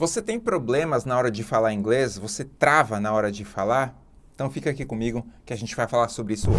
Você tem problemas na hora de falar inglês? Você trava na hora de falar? Então fica aqui comigo que a gente vai falar sobre isso hoje.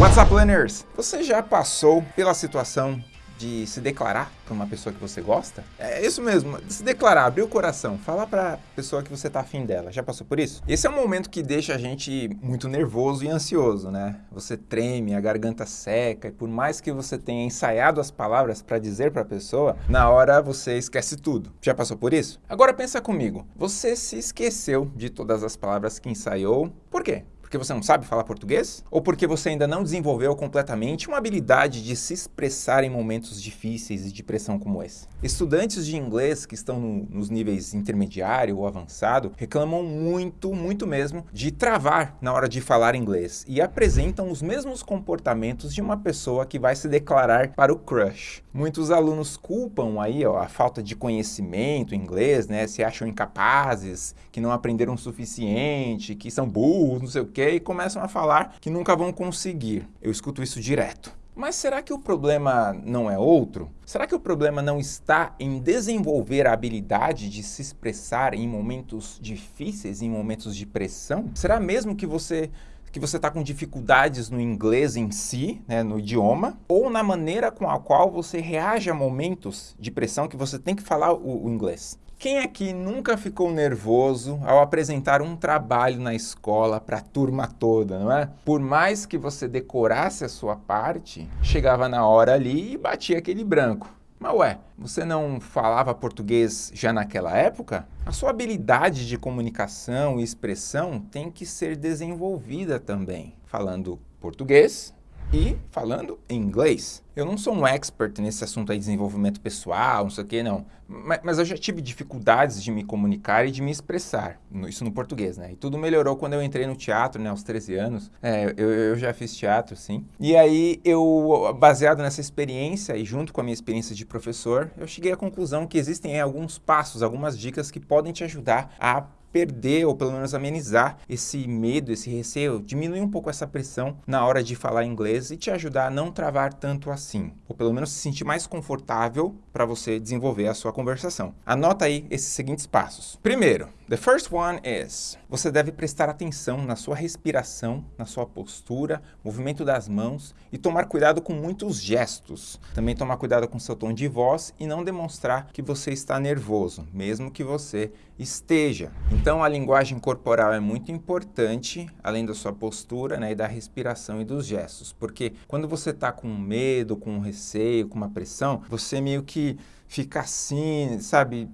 What's up, learners? Você já passou pela situação de se declarar para uma pessoa que você gosta? É isso mesmo, se declarar, abrir o coração, falar para a pessoa que você está afim dela. Já passou por isso? Esse é um momento que deixa a gente muito nervoso e ansioso, né? Você treme, a garganta seca, e por mais que você tenha ensaiado as palavras para dizer para a pessoa, na hora você esquece tudo. Já passou por isso? Agora pensa comigo, você se esqueceu de todas as palavras que ensaiou, por quê? Porque você não sabe falar português? Ou porque você ainda não desenvolveu completamente uma habilidade de se expressar em momentos difíceis e de pressão como esse? Estudantes de inglês que estão no, nos níveis intermediário ou avançado reclamam muito, muito mesmo, de travar na hora de falar inglês e apresentam os mesmos comportamentos de uma pessoa que vai se declarar para o crush. Muitos alunos culpam aí ó, a falta de conhecimento em inglês, né? Se acham incapazes, que não aprenderam o suficiente, que são burros, não sei o quê e começam a falar que nunca vão conseguir. Eu escuto isso direto. Mas será que o problema não é outro? Será que o problema não está em desenvolver a habilidade de se expressar em momentos difíceis, em momentos de pressão? Será mesmo que você que você está com dificuldades no inglês em si, né, no idioma, ou na maneira com a qual você reage a momentos de pressão que você tem que falar o, o inglês? Quem aqui nunca ficou nervoso ao apresentar um trabalho na escola para a turma toda, não é? Por mais que você decorasse a sua parte, chegava na hora ali e batia aquele branco. Mas ué, você não falava português já naquela época? A sua habilidade de comunicação e expressão tem que ser desenvolvida também, falando português, e falando em inglês. Eu não sou um expert nesse assunto aí de desenvolvimento pessoal, não sei o que, não. Mas, mas, eu já tive dificuldades de me comunicar e de me expressar, isso no português, né? E tudo melhorou quando eu entrei no teatro, né, aos 13 anos. É, eu, eu já fiz teatro, sim. E aí, eu, baseado nessa experiência e junto com a minha experiência de professor, eu cheguei à conclusão que existem alguns passos, algumas dicas que podem te ajudar a perder ou pelo menos amenizar esse medo, esse receio, diminuir um pouco essa pressão na hora de falar inglês e te ajudar a não travar tanto assim, ou pelo menos se sentir mais confortável para você desenvolver a sua conversação. Anota aí esses seguintes passos. Primeiro, the first one is, você deve prestar atenção na sua respiração, na sua postura, movimento das mãos e tomar cuidado com muitos gestos. Também tomar cuidado com seu tom de voz e não demonstrar que você está nervoso, mesmo que você esteja. Então a linguagem corporal é muito importante, além da sua postura né, e da respiração e dos gestos, porque quando você está com medo, com receio, com uma pressão, você meio que fica assim, sabe?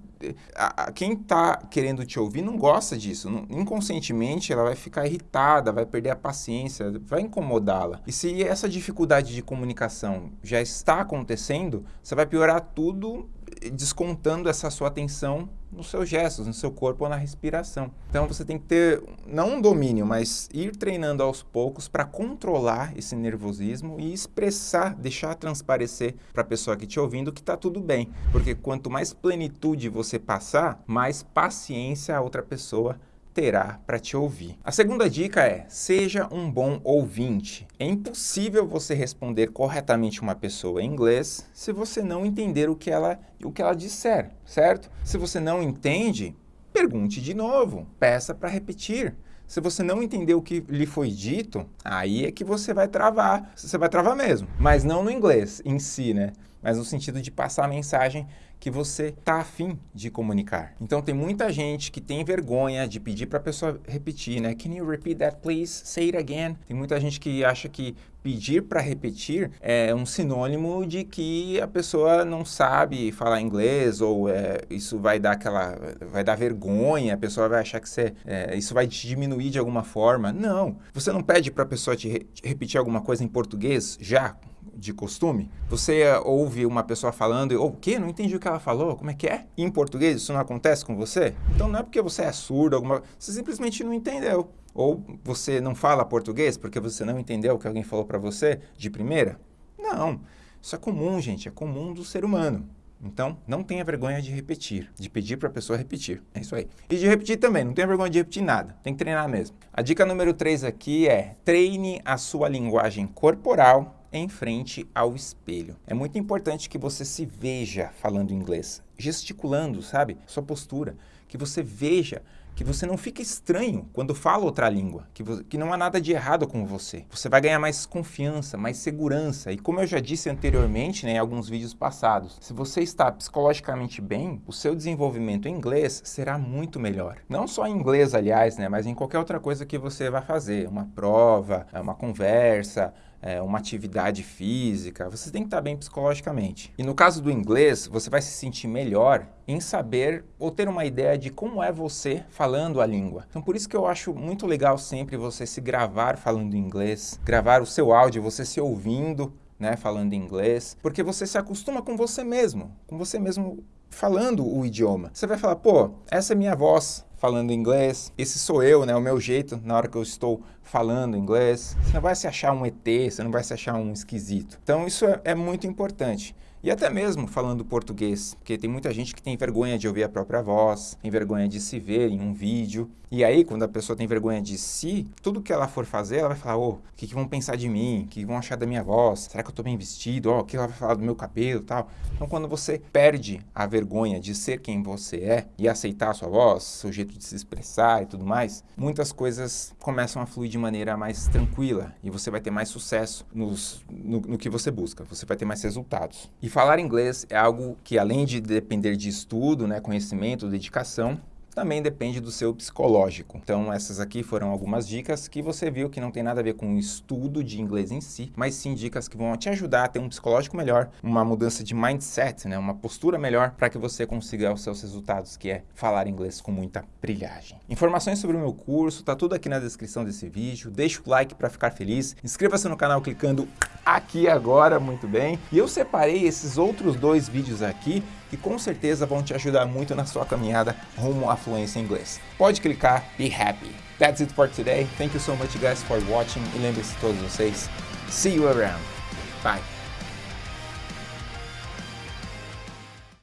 A, quem está querendo te ouvir não gosta disso. Inconscientemente ela vai ficar irritada, vai perder a paciência, vai incomodá-la. E se essa dificuldade de comunicação já está acontecendo, você vai piorar tudo descontando essa sua atenção nos seus gestos, no seu corpo ou na respiração. Então você tem que ter, não um domínio, mas ir treinando aos poucos para controlar esse nervosismo e expressar, deixar transparecer para a pessoa que te ouvindo que está tudo bem. Porque quanto mais plenitude você passar, mais paciência a outra pessoa terá para te ouvir. A segunda dica é, seja um bom ouvinte. É impossível você responder corretamente uma pessoa em inglês se você não entender o que ela, o que ela disser, certo? Se você não entende, pergunte de novo, peça para repetir. Se você não entender o que lhe foi dito, aí é que você vai travar, você vai travar mesmo. Mas não no inglês em si, né? Mas no sentido de passar a mensagem que você está afim de comunicar. Então tem muita gente que tem vergonha de pedir para a pessoa repetir, né? Can you repeat that please? Say it again. Tem muita gente que acha que pedir para repetir é um sinônimo de que a pessoa não sabe falar inglês ou é, isso vai dar aquela vai dar vergonha, a pessoa vai achar que você, é, isso vai te diminuir de alguma forma. Não, você não pede para a pessoa te, re repetir alguma coisa em português já de costume? Você ouve uma pessoa falando oh, o quê? Não entendi o que ela falou, como é que é? Em português isso não acontece com você? Então não é porque você é surdo, alguma... você simplesmente não entendeu. Ou você não fala português porque você não entendeu o que alguém falou para você de primeira? Não, isso é comum, gente, é comum do ser humano. Então, não tenha vergonha de repetir, de pedir para a pessoa repetir. É isso aí. E de repetir também, não tenha vergonha de repetir nada. Tem que treinar mesmo. A dica número 3 aqui é treine a sua linguagem corporal em frente ao espelho. É muito importante que você se veja falando inglês, gesticulando, sabe? Sua postura, que você veja que você não fica estranho quando fala outra língua, que, que não há nada de errado com você. Você vai ganhar mais confiança, mais segurança. E como eu já disse anteriormente né, em alguns vídeos passados, se você está psicologicamente bem, o seu desenvolvimento em inglês será muito melhor. Não só em inglês, aliás, né, mas em qualquer outra coisa que você vai fazer. Uma prova, uma conversa, é, uma atividade física, você tem que estar bem psicologicamente. E no caso do inglês, você vai se sentir melhor em saber ou ter uma ideia de como é você falando a língua. Então por isso que eu acho muito legal sempre você se gravar falando inglês, gravar o seu áudio, você se ouvindo, né, falando inglês, porque você se acostuma com você mesmo, com você mesmo falando o idioma. Você vai falar, pô, essa é minha voz, falando inglês. Esse sou eu, né? O meu jeito na hora que eu estou falando inglês. Você não vai se achar um ET, você não vai se achar um esquisito. Então isso é, é muito importante. E até mesmo falando português, porque tem muita gente que tem vergonha de ouvir a própria voz, tem vergonha de se ver em um vídeo. E aí, quando a pessoa tem vergonha de si, tudo que ela for fazer, ela vai falar, ô, oh, o que, que, vão pensar de mim? O que, que, vão achar da minha voz? Será que eu tô bem vestido? Oh, o que ela vai falar do meu cabelo tal? Então, quando você perde a vergonha de ser quem você é e aceitar a sua voz, seu jeito de se expressar e tudo mais, muitas coisas começam a fluir de maneira mais tranquila e você vai ter mais sucesso nos, no, no que você busca, você vai ter mais resultados. E falar inglês é algo que, além de depender de estudo, né, conhecimento, dedicação, também depende do seu psicológico. Então essas aqui foram algumas dicas que você viu que não tem nada a ver com o estudo de inglês em si, mas sim dicas que vão te ajudar a ter um psicológico melhor, uma mudança de mindset, né, uma postura melhor para que você consiga os seus resultados, que é falar inglês com muita brilhagem. Informações sobre o meu curso, tá tudo aqui na descrição desse vídeo. Deixa o like para ficar feliz. Inscreva-se no canal clicando aqui agora, muito bem. E eu separei esses outros dois vídeos aqui que com certeza vão te ajudar muito na sua caminhada rumo à fluência em inglês. Pode clicar, be happy. That's it for today. Thank you so much guys for watching e lembre-se todos vocês, see you around. Bye.